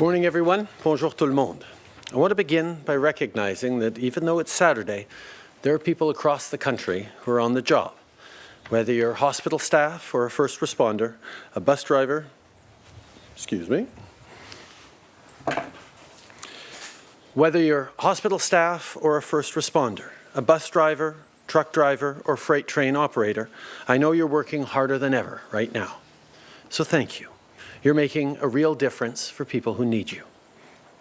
Morning, everyone. Bonjour tout le monde. I want to begin by recognizing that even though it's Saturday, there are people across the country who are on the job. Whether you're hospital staff or a first responder, a bus driver, excuse me, whether you're hospital staff or a first responder, a bus driver, truck driver, or freight train operator, I know you're working harder than ever right now. So thank you. You're making a real difference for people who need you.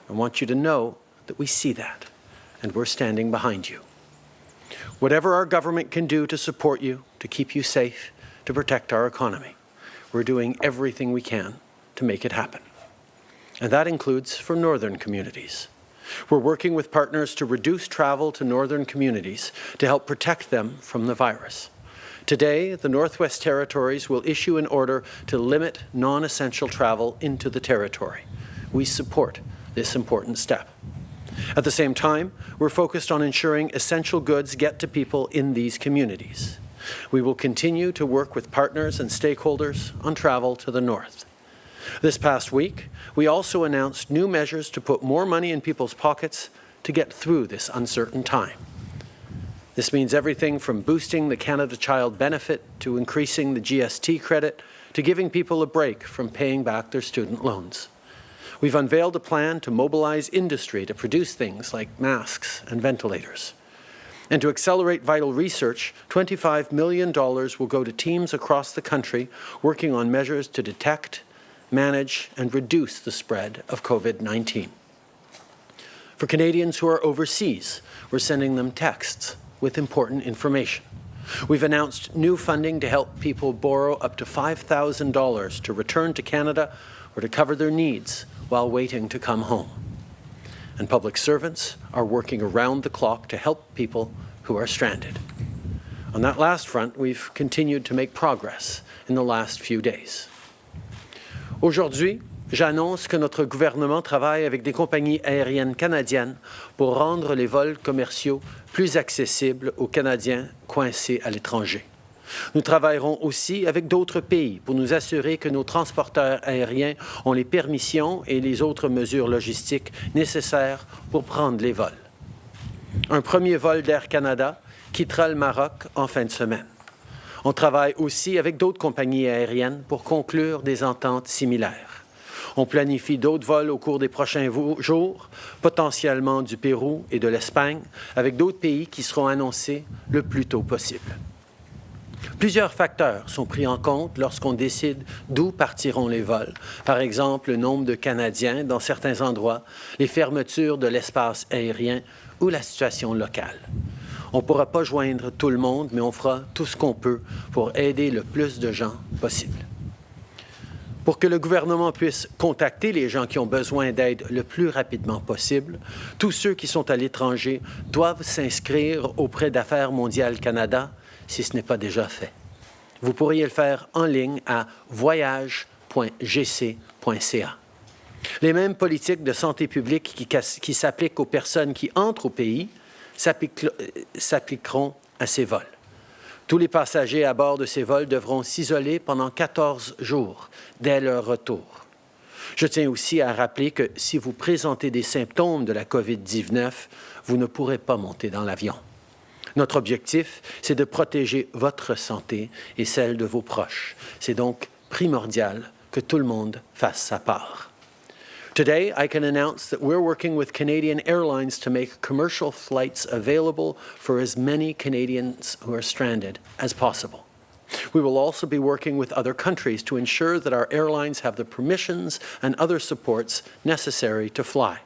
I want you to know that we see that, and we're standing behind you. Whatever our government can do to support you, to keep you safe, to protect our economy, we're doing everything we can to make it happen. And that includes for northern communities. We're working with partners to reduce travel to northern communities to help protect them from the virus. Today, the Northwest Territories will issue an order to limit non-essential travel into the territory. We support this important step. At the same time, we're focused on ensuring essential goods get to people in these communities. We will continue to work with partners and stakeholders on travel to the north. This past week, we also announced new measures to put more money in people's pockets to get through this uncertain time. This means everything from boosting the Canada Child Benefit to increasing the GST credit to giving people a break from paying back their student loans. We've unveiled a plan to mobilize industry to produce things like masks and ventilators. And to accelerate vital research, $25 million will go to teams across the country working on measures to detect, manage and reduce the spread of COVID-19. For Canadians who are overseas, we're sending them texts with important information. We've announced new funding to help people borrow up to $5,000 to return to Canada or to cover their needs while waiting to come home. And public servants are working around the clock to help people who are stranded. On that last front, we've continued to make progress in the last few days. Aujourd'hui, j'annonce que notre gouvernement travaille avec des compagnies aériennes canadiennes pour rendre les vols commerciaux plus accessibles aux Canadiens coincés à l'étranger. Nous travaillerons aussi avec d'autres pays pour nous assurer que nos transporteurs aériens ont les permissions et les autres mesures logistiques nécessaires pour prendre les vols. Un premier vol d'Air Canada quittera le Maroc en fin de semaine. On travaille aussi avec d'autres compagnies aériennes pour conclure des ententes similaires. On planifie d'autres vols au cours des prochains jours, potentiellement du Pérou et de l'Espagne, avec d'autres pays qui seront annoncés le plus tôt possible. Plusieurs facteurs sont pris en compte lorsqu'on décide d'où partiront les vols. Par exemple, le nombre de Canadiens dans certains endroits, les fermetures de l'espace aérien ou la situation locale. On ne pourra pas joindre tout le monde, mais on fera tout ce qu'on peut pour aider le plus de gens possible. Pour que le gouvernement puisse contacter les gens qui ont besoin d'aide le plus rapidement possible, tous ceux qui sont à l'étranger doivent s'inscrire auprès d'Affaires mondiales Canada si ce n'est pas déjà fait. Vous pourriez le faire en ligne à voyage.gc.ca. Les mêmes politiques de santé publique qui, s'appliquent aux personnes qui entrent au pays s'appliqueront à ces vols. Tous les passagers à bord de ces vols devront s'isoler pendant 14 jours dès leur retour. Je tiens aussi à rappeler que si vous présentez des symptômes de la COVID-19, vous ne pourrez pas monter dans l'avion. Notre objectif, c'est de protéger votre santé et celle de vos proches. C'est donc primordial que tout le monde fasse sa part. Today, I can announce that we're working with Canadian Airlines to make commercial flights available for as many Canadians who are stranded as possible. We will also be working with other countries to ensure that our airlines have the permissions and other supports necessary to fly.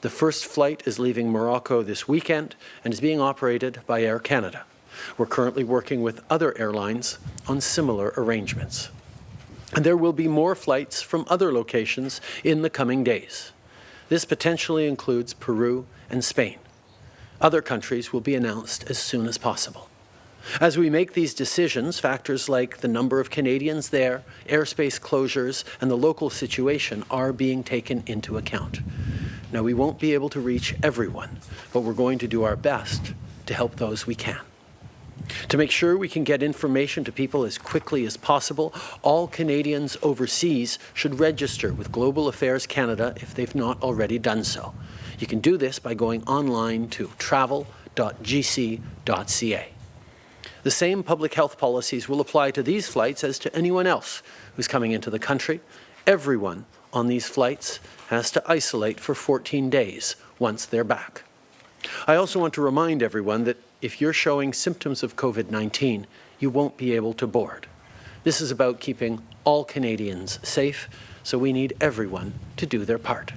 The first flight is leaving Morocco this weekend and is being operated by Air Canada. We're currently working with other airlines on similar arrangements. And there will be more flights from other locations in the coming days. This potentially includes Peru and Spain. Other countries will be announced as soon as possible. As we make these decisions, factors like the number of Canadians there, airspace closures, and the local situation are being taken into account. Now, we won't be able to reach everyone, but we're going to do our best to help those we can. To make sure we can get information to people as quickly as possible, all Canadians overseas should register with Global Affairs Canada if they've not already done so. You can do this by going online to travel.gc.ca. The same public health policies will apply to these flights as to anyone else who's coming into the country. Everyone on these flights has to isolate for 14 days once they're back. I also want to remind everyone that if you're showing symptoms of COVID-19, you won't be able to board. This is about keeping all Canadians safe, so we need everyone to do their part.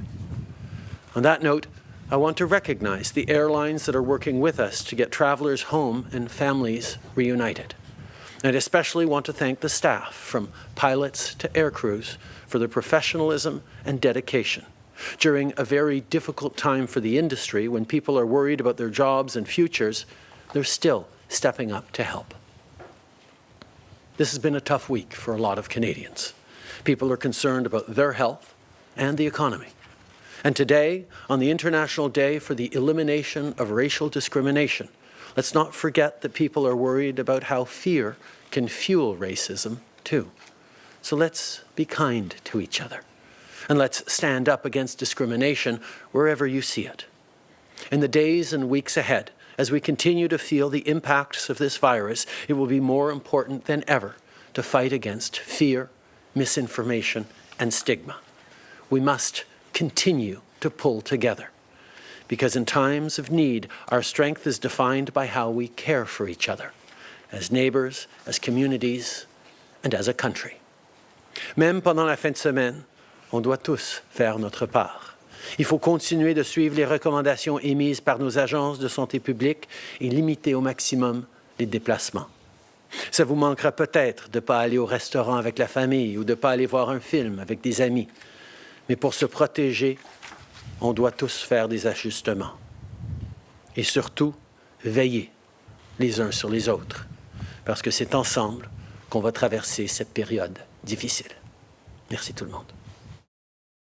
On that note, I want to recognize the airlines that are working with us to get travelers home and families reunited. And especially want to thank the staff, from pilots to air crews, for their professionalism and dedication. During a very difficult time for the industry, when people are worried about their jobs and futures, they're still stepping up to help. This has been a tough week for a lot of Canadians. People are concerned about their health and the economy. And today, on the International Day for the Elimination of Racial Discrimination, let's not forget that people are worried about how fear can fuel racism too. So let's be kind to each other. And let's stand up against discrimination wherever you see it. In the days and weeks ahead, as we continue to feel the impacts of this virus, it will be more important than ever to fight against fear, misinformation, and stigma. We must continue to pull together. Because in times of need, our strength is defined by how we care for each other, as neighbors, as communities, and as a country. Même pendant la fin de semaine, on doit tous faire notre part. Il faut continuer de suivre les recommandations émises par nos agences de santé publique et limiter au maximum les déplacements. Ça vous manquera peut-être de ne pas aller au restaurant avec la famille ou de ne pas aller voir un film avec des amis. Mais pour se protéger, on doit tous faire des ajustements. Et surtout, veiller les uns sur les autres, parce que c'est ensemble qu'on va traverser cette période difficile. Merci tout le monde.